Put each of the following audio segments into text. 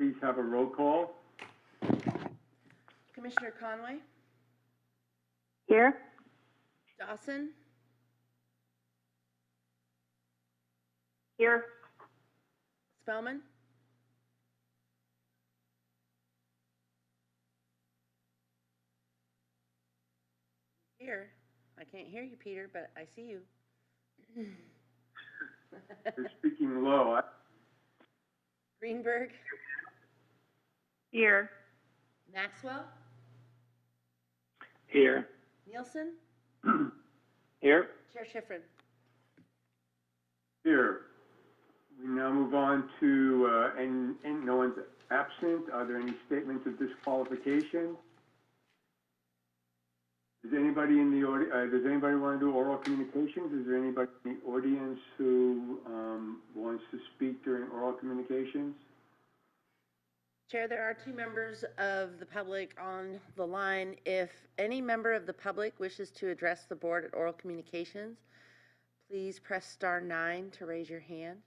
please have a roll call? Commissioner Conway, Here? Dawson, Here. Spellman, here. I can't hear you, Peter, but I see you. You're speaking low. I- Greenberg, Here. Maxwell, Here. Nielsen, Here. Chair Schifrin. Here. We now move on to, uh, and, and no one's absent. Are there any statements of disqualification? Does anybody in the audi, uh, does anybody want to do oral communications? Is there anybody in the audience who, um, wants to speak during oral communications? Chair, there are two members of the public on the line. If any member of the public wishes to address the board at oral communications, please press star nine to raise your hand.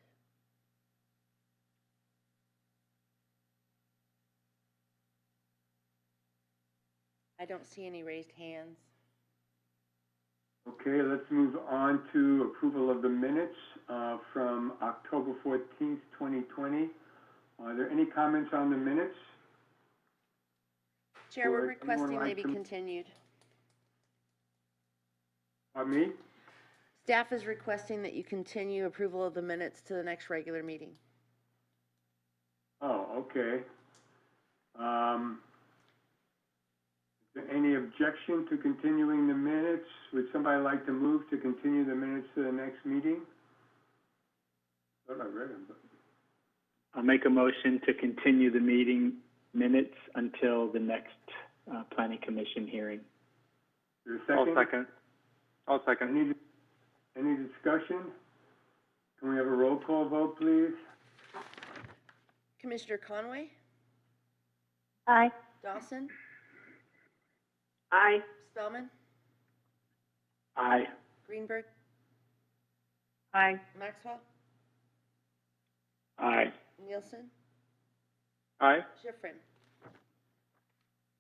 I don't see any raised hands. Okay, let's move on to approval of the minutes, uh, from October fourteenth, twenty twenty. Are there any comments on the minutes? Chair, we're anyone requesting they be to- continued. Pardon me? Staff is requesting that you continue approval of the minutes to the next regular meeting. Oh, okay. Um, is there any objection to continuing the minutes? Would somebody like to move to continue the minutes to the next meeting? Thought I read them, but, I'll make a motion to continue the meeting minutes until the next, uh, planning commission hearing. is there a 2nd second. I'll Any, any discussion? Can we have a roll call vote, please? Commissioner Conway, Aye. Dawson, Aye. Spellman, Aye. Greenberg, Aye. Maxwell, Aye. Nielsen? Aye. Schifrin?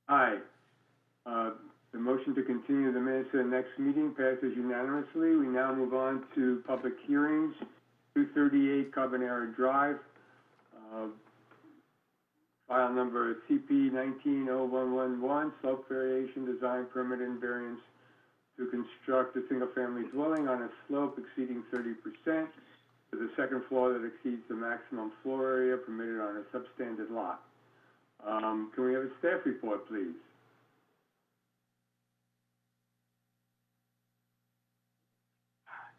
Aye. Uh, the motion to continue the minutes to the next meeting passes unanimously. We now move on to public hearings. 238 Carbonera Drive, uh, file number CP 190111, slope variation design permit and variance to construct a single-family dwelling on a slope exceeding 30% with a second floor that exceeds the maximum floor area permitted on a substandard lot. Um, Can we have a staff report, please?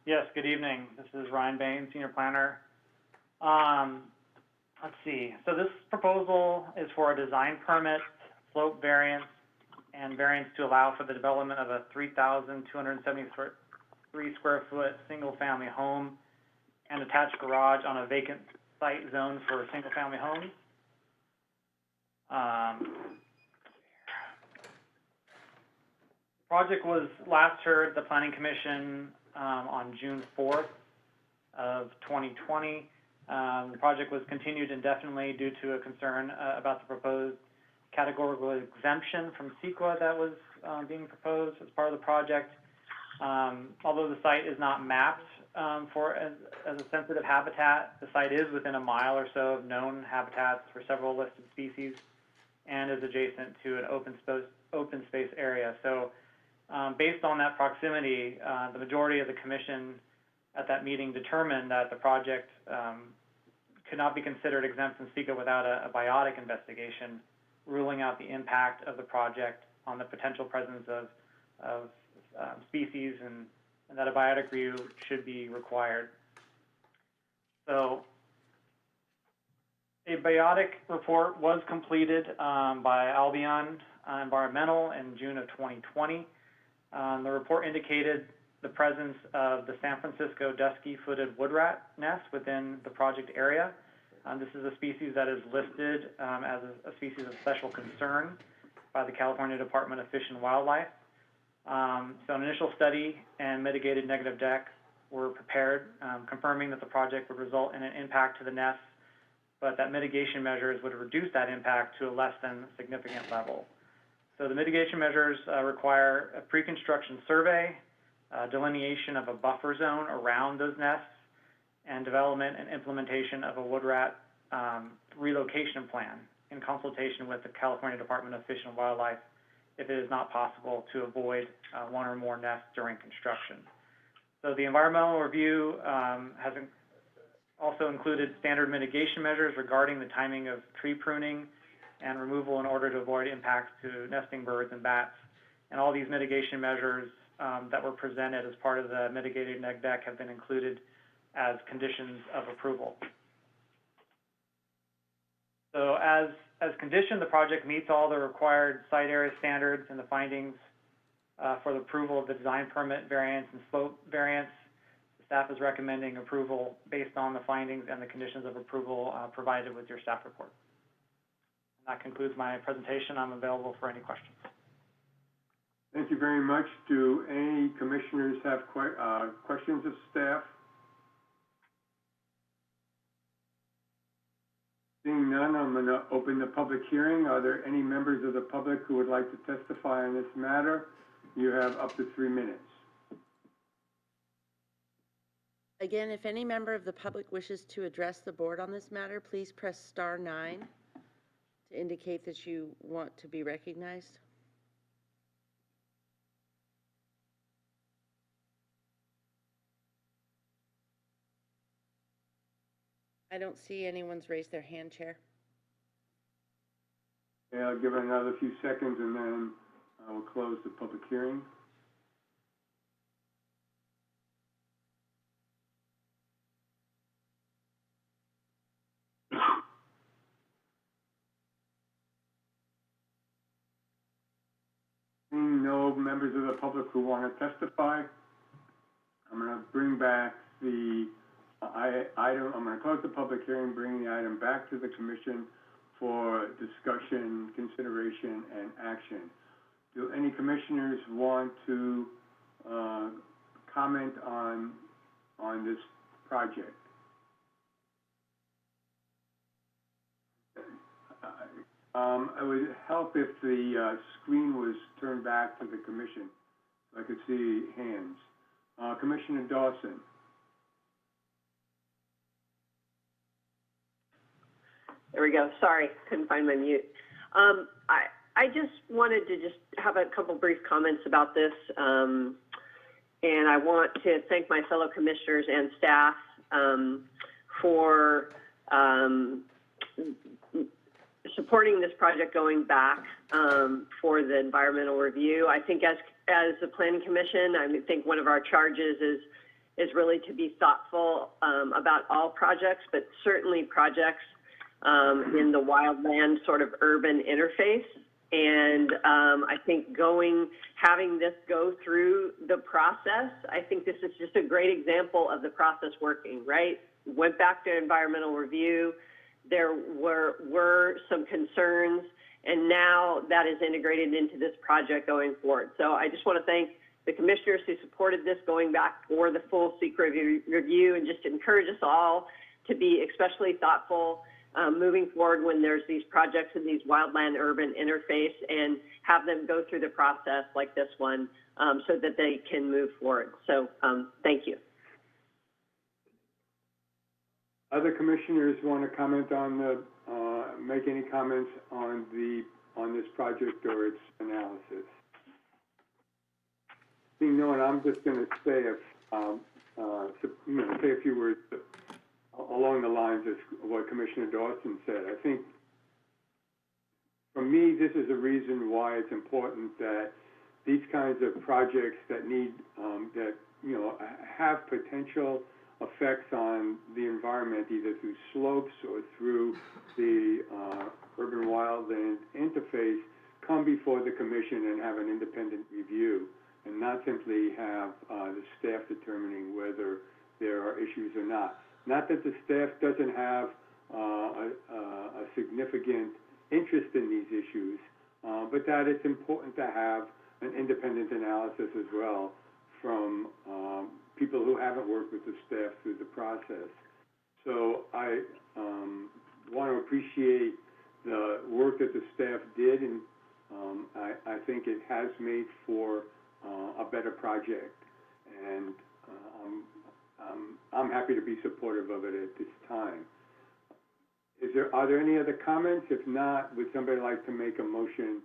Yes, good evening. This is Ryan Bain, Senior Planner. Um, let's see. So this proposal is for a design permit, slope variance, and variance to allow for the development of a 3,273 square foot single-family home and attached garage on a vacant site zone for single-family homes. Um, project was last heard the Planning Commission, um, on June fourth of twenty twenty. Um, the project was continued indefinitely due to a concern, uh, about the proposed categorical exemption from CEQA that was, um, being proposed as part of the project. Um, although the site is not mapped, um, for, as, as a sensitive habitat, the site is within a mile or so of known habitats for several listed species and is adjacent to an open space, open space area. So, um, based on that proximity, uh, the majority of the commission at that meeting determined that the project, um, could not be considered exempt from CEQA without a, a biotic investigation, ruling out the impact of the project on the potential presence of, of, um, species and, and that a biotic review should be required. So, a biotic report was completed, um, by Albion Environmental in June of twenty twenty. Um, the report indicated the presence of the San Francisco dusky-footed wood rat nest within the project area. Um, this is a species that is listed um, as a, a species of special concern by the California Department of Fish and Wildlife. Um, so an initial study and mitigated negative dec were prepared, um, confirming that the project would result in an impact to the nests but that mitigation measures would reduce that impact to a less than significant level. So the mitigation measures uh, require a pre-construction survey, uh, delineation of a buffer zone around those nests, and development and implementation of a wood rat um, relocation plan in consultation with the California Department of Fish and Wildlife if it is not possible to avoid uh, one or more nests during construction. So the environmental review um, has in- also included standard mitigation measures regarding the timing of tree pruning and removal in order to avoid impacts to nesting birds and bats. And all these mitigation measures um, that were presented as part of the mitigated neg dec have been included as conditions of approval. So as, as conditioned, the project meets all the required site area standards and the findings uh, for the approval of the design permit variance and slope variance. Staff is recommending approval based on the findings and the conditions of approval uh, provided with your staff report. That concludes my presentation. I'm available for any questions. Thank you very much. Do any commissioners have que- uh, questions of staff? Seeing none, I'm gonna open the public hearing. Are there any members of the public who would like to testify on this matter? You have up to three minutes. Again, if any member of the public wishes to address the board on this matter, please press star nine to indicate that you want to be recognized. I don't see anyone's raised their hand, Chair. Okay, I'll give it another few seconds and then I will close the public hearing. No members of the public who want to testify, I'm going to bring back the uh, I, item, I'm going to close the public hearing, bring the item back to the commission for discussion, consideration, and action. Do any commissioners want to, uh, comment on, on this project? Um, it would help if the, uh, screen was turned back to the commission, so I could see hands. Uh, Commissioner Dawson? There we go. Sorry, couldn't find my mute. Um, I, I just wanted to just have a couple brief comments about this. Um, and I want to thank my fellow commissioners and staff, um, for, um, supporting this project going back, um, for the environmental review. I think as, as a planning commission, I think one of our charges is, is really to be thoughtful, um, about all projects, but certainly projects um, in the wildland sort of urban interface. And um, I think going, having this go through the process, I think this is just a great example of the process working, right? Went back to environmental review. There were, were some concerns, and now that is integrated into this project going forward. So I just want to thank the commissioners who supported this going back for the full CEQA review, review and just encourage us all to be especially thoughtful um, moving forward when there's these projects in these wildland urban interface and have them go through the process like this one um, so that they can move forward. So um, thank you. Other commissioners want to comment on the, uh, make any comments on the, on this project or its analysis? Seeing no one, I'm just going to say, if, um, uh, say a few words along the lines of what Commissioner Dawson said. I think, for me, this is a reason why it's important that these kinds of projects that need, um, that, you know, have potential effects on the environment, either through slopes or through the, uh, urban wildland interface, come before the commission and have an independent review, and not simply have, uh, the staff determining whether there are issues or not. Not that the staff doesn't have, uh, a, a significant interest in these issues, uh, but that it's important to have an independent analysis as well from, um, people who haven't worked with the staff through the process. So I, um, want to appreciate the work that the staff did, and, um, I, I think it has made for, uh, a better project. And, I'm, I'm happy to be supportive of it at this time. Is there, are there any other comments? If not, would somebody like to make a motion,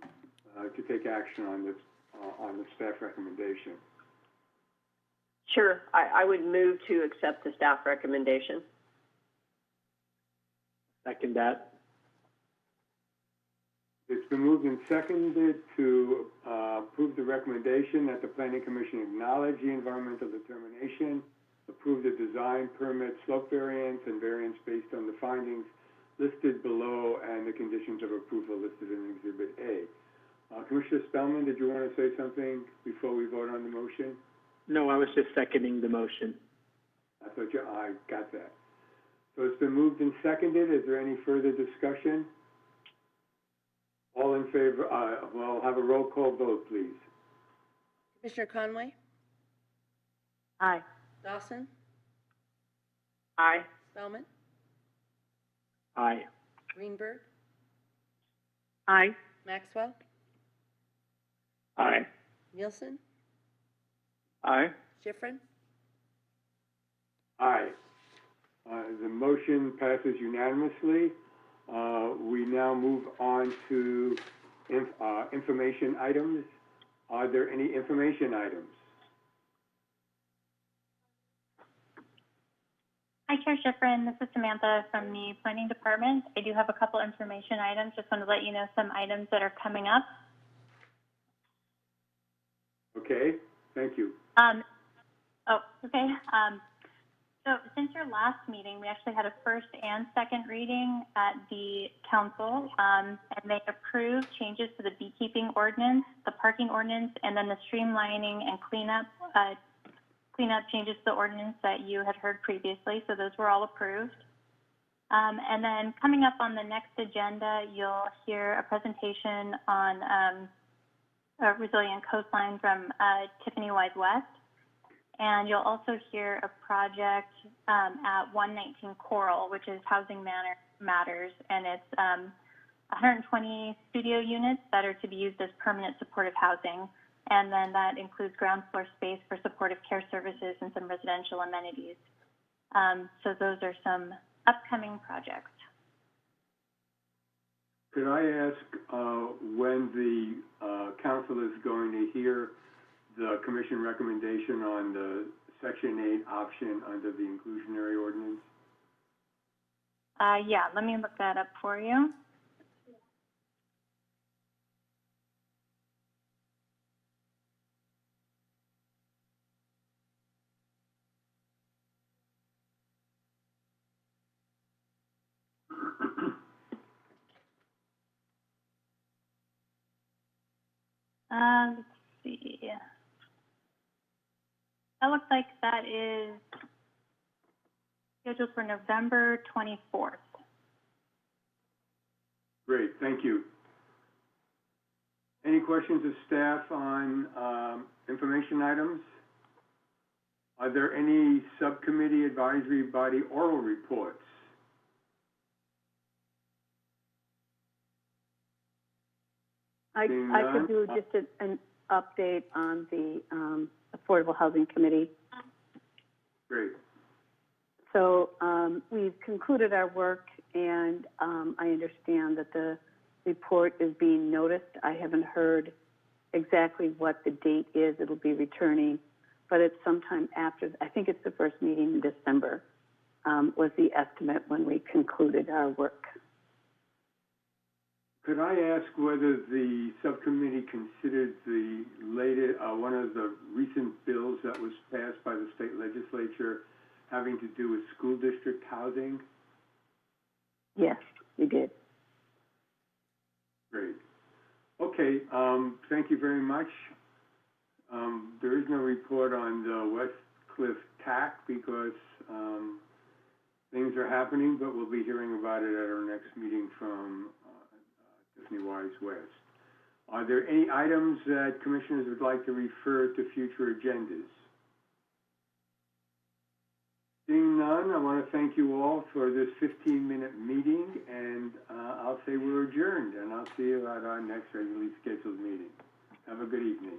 uh, to take action on this, uh, on the staff recommendation? Sure, I, I would move to accept the staff recommendation. Second that. It's been moved and seconded to, uh, approve the recommendation that the planning commission acknowledge the environmental determination, approve the design, permit, slope variance, and variance based on the findings listed below and the conditions of approval listed in Exhibit A. Uh, Commissioner Spellman, did you want to say something before we vote on the motion? No, I was just seconding the motion. I thought you, I got that. So it's been moved and seconded. Is there any further discussion? All in favor, uh, well, have a roll call vote, please. Commissioner Conway? Aye. Dawson? Aye. Spellman? Aye. Greenberg? Aye. Maxwell? Aye. Nielsen? Aye. Schifrin? Aye. Uh, the motion passes unanimously. Uh, we now move on to inf- uh, information items. Are there any information items? Hi, Chair Schifrin. This is Samantha from the Planning Department. I do have a couple information items. Just want to let you know some items that are coming up. Okay, thank you. Um, oh, okay. Um, so since your last meeting, we actually had a first and second reading at the council, um, and they approved changes to the beekeeping ordinance, the parking ordinance, and then the streamlining and cleanup, uh, cleanup changes to the ordinance that you had heard previously. So those were all approved. Um, and then coming up on the next agenda, you'll hear a presentation on um, a resilient coastline from uh, Tiffany Wise West. And you'll also hear a project um, at 119 Coral, which is Housing Manor, Matters, and it's um, 120 studio units that are to be used as permanent supportive housing. And then that includes ground floor space for supportive care services and some residential amenities. Um, so those are some upcoming projects. Could I ask, uh, when the, uh, council is going to hear the commission recommendation on the section eight option under the inclusionary ordinance? Uh, yeah, let me look that up for you. Uh, let's see. That looks like that is scheduled for November 24th. Great, thank you. Any questions of staff on, um, information items? Are there any subcommittee advisory body oral reports? I, Seeing I none, could do just a- an update on the um, Affordable Housing Committee. Great, So um, we've concluded our work, and um, I understand that the report is being noticed. I haven't heard exactly what the date is it'll be returning, but it's sometime after, I think it's the first meeting in December, um, was the estimate when we concluded our work. Could I ask whether the subcommittee considered the latest, uh, one of the recent bills that was passed by the state legislature having to do with school district housing? Yes, we did. Great. Okay, um, thank you very much. Um, there is no report on the West Cliff TAC because, um, things are happening, but we'll be hearing about it at our next meeting from, uh, Wise West. Are there any items that commissioners would like to refer to future agendas? Seeing none, I want to thank you all for this 15-minute meeting, and uh, I'll say we're adjourned, and I'll see you at our next regularly scheduled meeting. Have a good evening.